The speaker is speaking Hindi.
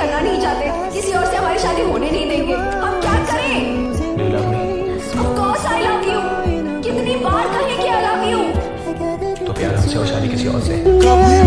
करना नहीं चाहते। किसी और से हमारी शादी होने नहीं देंगे। हम क्या करें? कितनी बार कहें कि I love you? तो प्यार हमसे और शादी किसी और से?